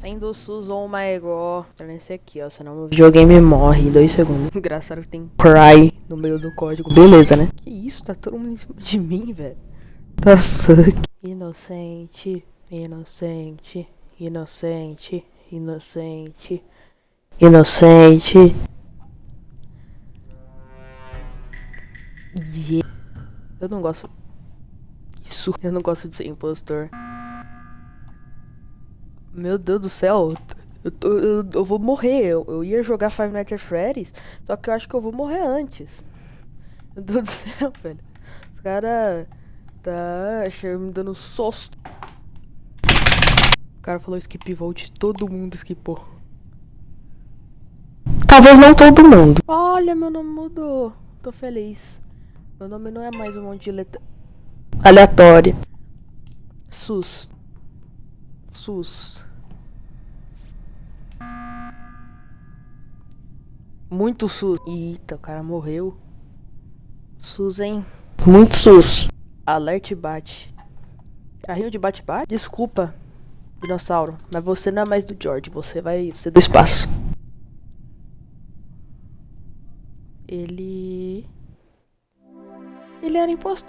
Sendo SUS, oh my god. Tá nesse aqui, ó. Senão o videogame morre em dois segundos. Engraçado que tem cry no meio do código. Beleza, né? Que isso? Tá todo mundo em cima de mim, velho. The fuck? Inocente, inocente, inocente, inocente, inocente. Yeah. Eu não gosto. Isso. Eu não gosto de ser impostor. Meu Deus do céu. Eu, tô, eu, eu vou morrer. Eu, eu, ia jogar Five Nights at Freddy's. Só que eu acho que eu vou morrer antes. Meu Deus do céu, velho. Os caras. Tá me dando susto. O cara falou skip vote. Todo mundo skipou. Talvez não todo mundo. Olha, meu nome mudou. Tô feliz. Meu nome não é mais um monte de letra aleatória. SUS. SUS. Muito SUS. Eita, o cara morreu. SUS, hein? Muito SUS. Alerte bate. Carrinho de bate-bate? Desculpa, dinossauro. Mas você não é mais do George. Você vai ser do espaço. Ele... Ele era impostor.